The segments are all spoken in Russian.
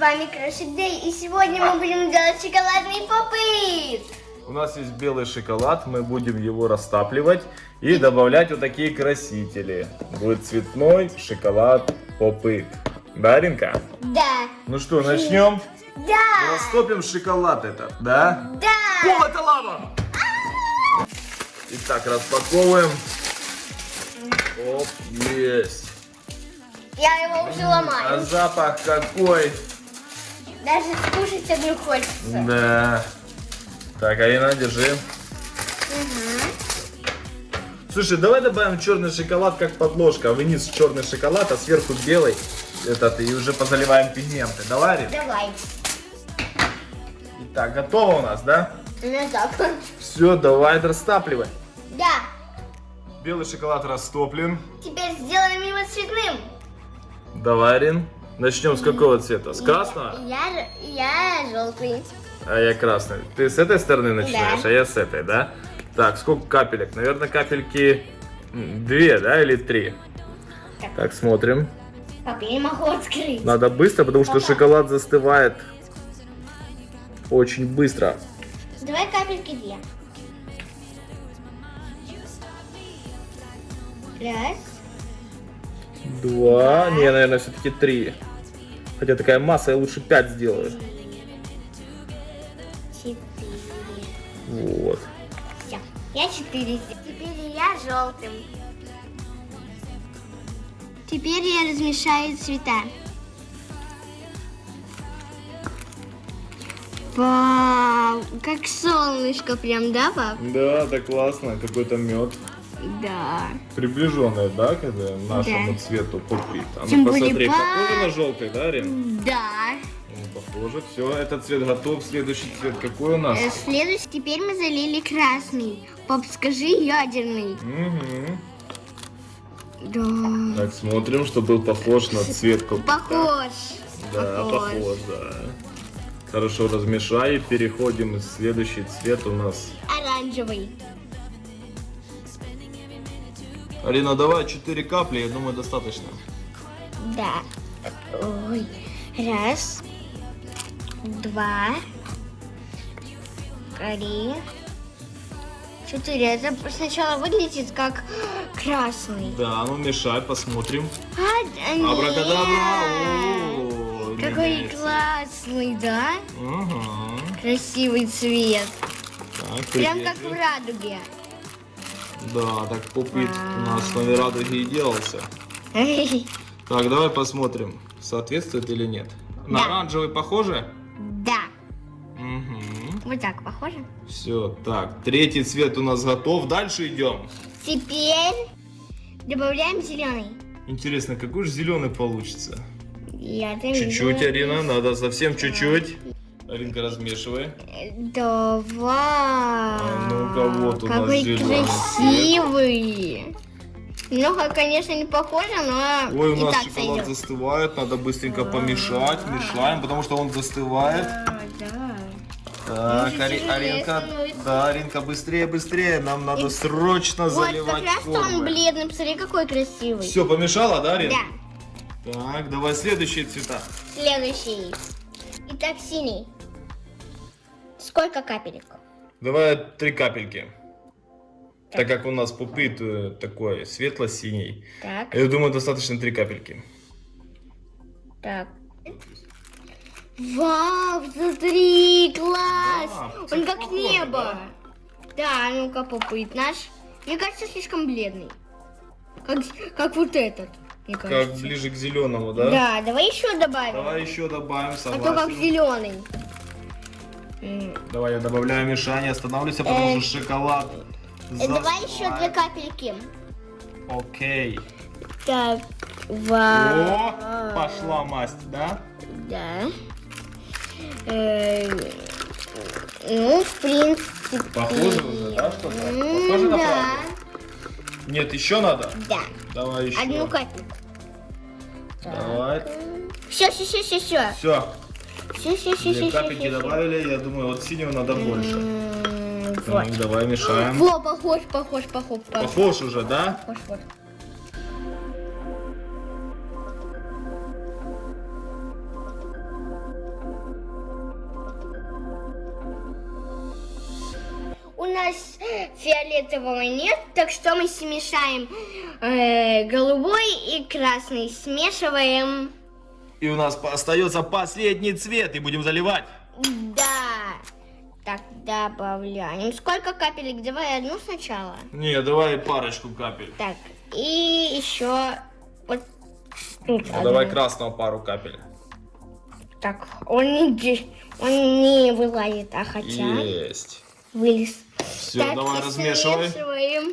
вами Крошик Дэй, и сегодня мы будем делать шоколадный попыт. У нас есть белый шоколад, мы будем его растапливать и добавлять вот такие красители. Будет цветной шоколад попыт. Да, Ринка? Да. Ну что, начнем? Да. Растопим шоколад этот, да? Да. О, это лава! Итак, распаковываем. Оп, есть. Я его уже А ломаю. запах какой? Даже скушать одну хочется. Да. Так, Арина, держи. Слушай, давай добавим черный шоколад как подложка. Вниз черный шоколад, а сверху белый. Этот, и уже позаливаем пигменты. Давай, Арина? Давай. Итак, готово у нас, да? Ну так. Все, давай растапливай. Да. Белый шоколад растоплен. Теперь сделаем его цветным. Давай, Арин. Начнем с какого цвета? С красного? Я, я желтый. А я красный. Ты с этой стороны начинаешь, Да. а я с этой, да? Так, сколько капелек? Наверное, капельки две, да, или три? Так. Так, смотрим. Папа, я не могу открыть. Надо быстро, потому что Папа. шоколад застывает очень быстро. Давай капельки две. Раз. Два, не, наверное, все-таки три. Хотя такая масса, я лучше пять сделаю. Четыре. Вот. Все. Я четыре сделала. Теперь я желтым. Теперь я размешаю цвета. Вау, как солнышко прям, да, пап? Да, так классно, какой-то мед. Да. Приближенный, да, к нашему Да. цвету попит. А ну посмотри, похоже на желтый, да, Рин? Да. Ну, похоже. Все, этот цвет готов. Следующий цвет какой у нас? Э, Следующий, теперь мы залили красный. Пап, скажи ядерный. Мгм. Да. Так, смотрим, чтобы был похож на цвет капуста. Похож. Да, похож, да. Хорошо размешай. Переходим. Следующий цвет у нас. Оранжевый. Алина, давай 4 капли, я думаю, достаточно. Да. Ой. Раз. Два. Три. Четыре. Это сначала выглядит как красный. Да, ну мешай, посмотрим. А, нет. Абракадабра. О, Какой меняется. классный, да? Ага. Красивый цвет. Так, Прям как в радуге. Да, так попит у нас на радуге и делался. Так, давай посмотрим, соответствует или нет. На Да. оранжевый похоже? Да. Угу. Вот так похоже. Все, так, третий цвет у нас готов. Дальше идем. Теперь добавляем зеленый. Интересно, какой же зеленый получится? Чуть-чуть. Арина, надо совсем чуть-чуть. Аринка, размешивай. Давай. А ну-ка, вот у нас Какой зеленый красивый. Немного, конечно, не похоже, но Ой, у нас шоколад сойдет. застывает, надо быстренько помешать. Мешаем, потому что он застывает. А, да. Так, Ари- Аринка, да, Аринка, быстрее, быстрее, нам надо И- срочно Вот, как заливать раз он формы. бледный. Посмотри, какой красивый. Все, помешала, да, Арин? Да. Так, давай следующие цвета. Следующий. Итак, синий. Сколько капелек? Давай три капельки. Так как у нас пупит э, такой светло-синий. Так, Я думаю, достаточно три капельки. так. Вау, смотри, класс! Да, Он как похоже, небо. Да, ну-ка попыт наш. Мне кажется, слишком бледный. Как, как вот этот, мне Как кажется. ближе к зеленому, да? Да, давай еще добавим. Давай еще добавим, а то как согласен. зеленый. Давай я добавляю мешание, останавливайся, потому Э, что шоколад э, Давай еще две капельки. Окей. Так, вау. О, пошла масть, да? Да. Э, ну, в принципе. Похоже уже, да, что-то? Похоже на правду? Нет, еще надо? Да. Давай еще. Одну капельку. Давай. Все, все, все, все, все. Все, все, все, все, все. Капельки добавили, я думаю, вот синего надо больше. Вот. Ну, давай мешаем. Во, похож, похож, похож. Похож, похож уже, да? Похож, вот. У нас фиолетового нет, так что мы смешаем э, голубой и красный. Смешиваем. И у нас остается последний цвет, и будем заливать. Да. Так, добавляем. Сколько капелек? Давай одну сначала. Не, давай парочку капель. Так, и еще вот тут. Ну, давай красного пару капель. Так, он не, он не вылазит, а хотя Есть. вылез. Все, Так, давай и размешивай. смешиваем.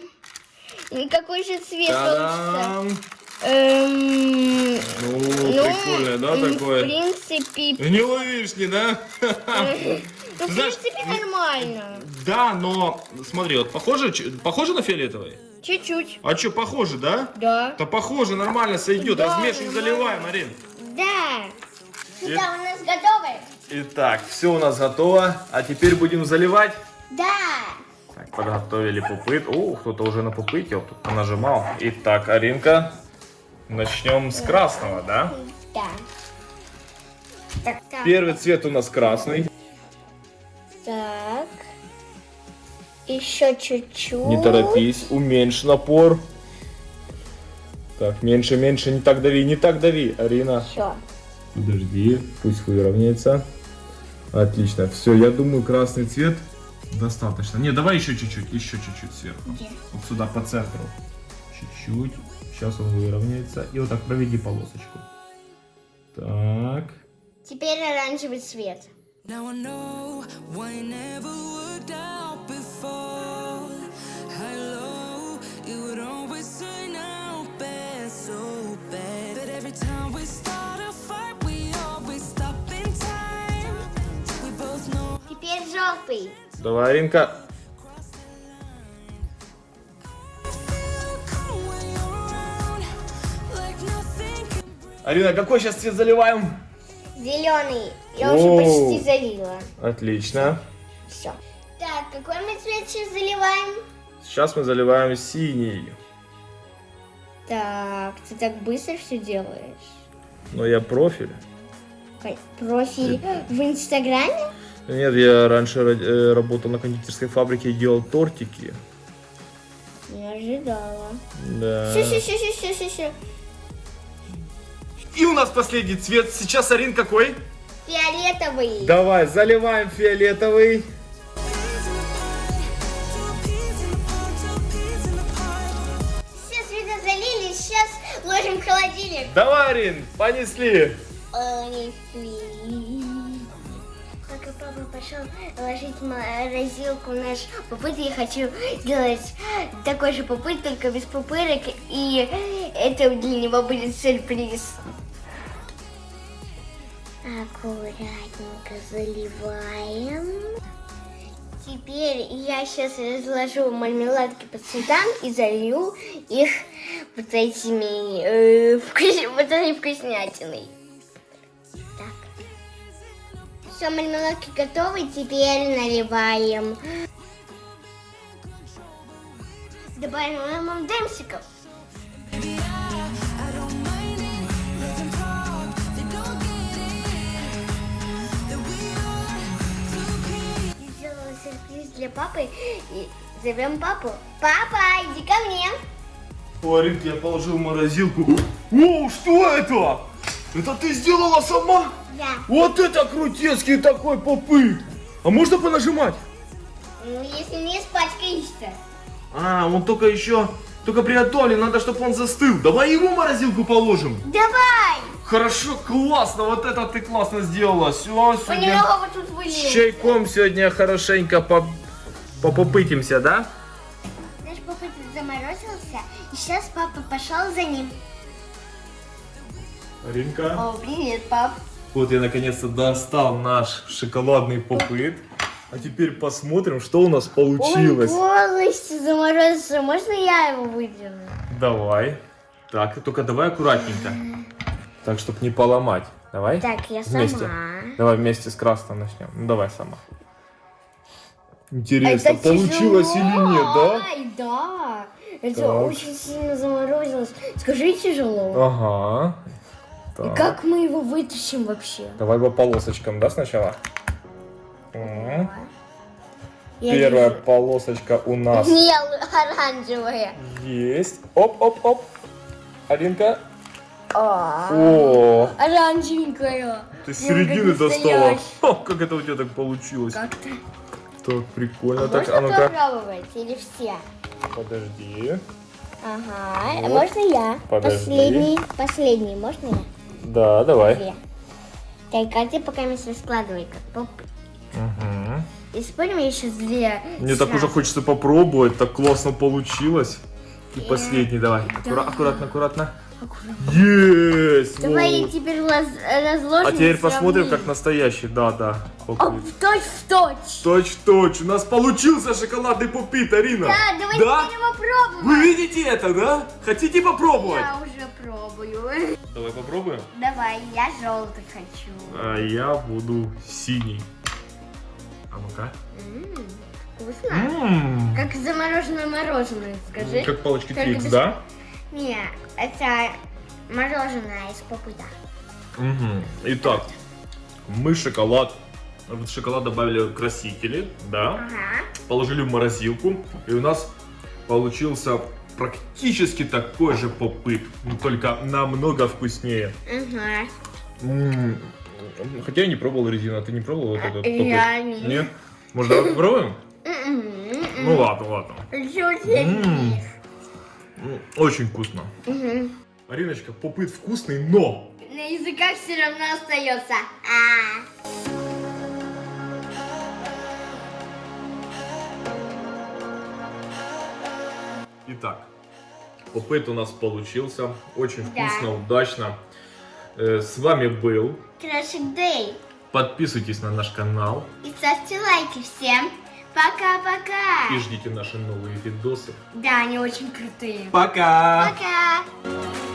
И какой же цвет получится? Эм, Ну, ну, прикольное, да, м, В такое? принципе, Не ловишь, не, да? ну, в Знаешь, принципе нормально. Да, но смотри, вот похоже, похоже на фиолетовый? Чуть-чуть. А что, похоже, да? Да. Да похоже, нормально сойдет. Да, Размешиваем, нормально. заливаем, Марин. Да. И- Да, у нас готовы? Итак, все у нас готово. А теперь будем заливать. Да. Так, подготовили пупыт. О, кто-то уже на пупыте вот тут нажимал. Итак, Аринка, начнем с красного, да? Да. Так. Первый цвет у нас красный. Так. Еще чуть-чуть. Не торопись, уменьшь напор. Так, меньше, меньше, не так дави, не так дави, Арина. Все. Подожди, пусть выровняется. Отлично, все, я думаю, красный цвет достаточно. Не, давай еще чуть-чуть, еще чуть-чуть сверху. Где? Вот сюда, по центру. Чуть-чуть. Сейчас он выровняется. И вот так проведи полосочку. Так. Теперь оранжевый цвет. Now I know why Арина, какой сейчас цвет заливаем? Зеленый. Я Оу. уже почти залила. Отлично. Все. Так, какой мы цвет сейчас заливаем? Сейчас мы заливаем синий. Так, ты так быстро все делаешь. Но я профиль. Профиль в Инстаграме? Нет, я раньше ра- э, работал на кондитерской фабрике и делал тортики. Не ожидала. Да. Все, все, все, все, все, все. И у нас последний цвет. Сейчас Арин какой? Фиолетовый. Давай, заливаем фиолетовый. Все цвета залили, сейчас ложим в холодильник. Давай, Арин, понесли. Пока папа пошел ложить в морозилку наш попыт, я хочу сделать такой же попыт, только без пупырок, и это для него будет сюрприз. Аккуратненько заливаем. Теперь я сейчас разложу мармеладки по цветам и залью их вот этими э, вкус- вот этой вкуснятиной. Так. Все, мармеладки готовы, теперь наливаем. Добавим ММДМсиков. Для папы и зовем папу. Папа, иди ко мне. О, Аринка, я положил в морозилку. О, что это? Это ты сделала сама? Да. Вот это крутецкий такой попыт. А можно понажимать? Ну, если не испачкаешься. А, он только еще, только приготовлен, надо, чтобы он застыл. Давай его в морозилку положим. Давай! Хорошо, классно, вот это ты классно сделала. Все, сегодня вот тут с чайком сегодня хорошенько по попытимся, да? Наш папа заморозился, и сейчас папа пошел за ним. Аринка. О, привет, пап. Вот я наконец-то достал наш шоколадный попыт. А теперь посмотрим, что у нас получилось. Он полностью заморозился. Можно я его выдерну? Давай. Так, только давай аккуратненько. Так, чтобы не поломать. Давай. Так, я Вместе. сама. Давай вместе с красным начнем. Ну давай сама. Интересно, Это получилось тяжело. или нет, да? Ай, да. Это Так. очень сильно заморозилось. Скажи, тяжело. Ага. И Так. как мы его вытащим вообще? Давай по полосочкам, да, сначала? Я Первая вижу. полосочка у нас Не, оранжевая. есть. Оп-оп-оп. Алинка. О, О, оранжевенькая. ты с середины достала. Ха, Как это у тебя так получилось? Как-то. Так, прикольно. А Так, можно а ну-ка. попробовать или все? Подожди. Ага, Вот. можно я? Подожди. Последний, последний, можно я? Да, давай. Две. Так, а ты пока место складывай, как поп. Угу. И спорим, я сейчас две. Мне так сразу. уже хочется попробовать, так классно получилось. И Э, последний, давай. да. Аккура- аккуратно, аккуратно. Аккуратно. Есть! Давай вот. теперь раз- разложим. А теперь посмотрим, как настоящий. Да, да. О, Попыт. в точь в точь. Точь, точь. У нас получился шоколадный попит, Арина. Да, давай Да? попробуем. Вы видите это, да? Хотите попробовать? Я уже пробую. Давай попробуем. Давай, я желтый хочу. А я буду синий. А ну-ка. М, Вкусно. М. Как замороженное мороженое, скажи. Как палочки Твикс, без- да? Не, это мороженое из попыта. Мгм. Итак, мы шоколад, в шоколад добавили красители, да, Ага. положили в морозилку, и у нас получился практически такой же попыт, только намного вкуснее. Ага. М, Хотя я не пробовал резину, а ты не пробовал вот этот попыт? Я не. Нет? Может, давай попробуем? Ну ладно, ладно. М. М, Очень вкусно. Мгм. Ариночка, попыт вкусный, но На языках все равно остается. А. Итак, попыт у нас получился. Очень Да. вкусно, удачно. Э, С вами был. Крошик Дэй. Подписывайтесь на наш канал И ставьте лайки всем. Пока-пока. и ждите наши новые видосы. Да, они очень крутые. Пока! Пока.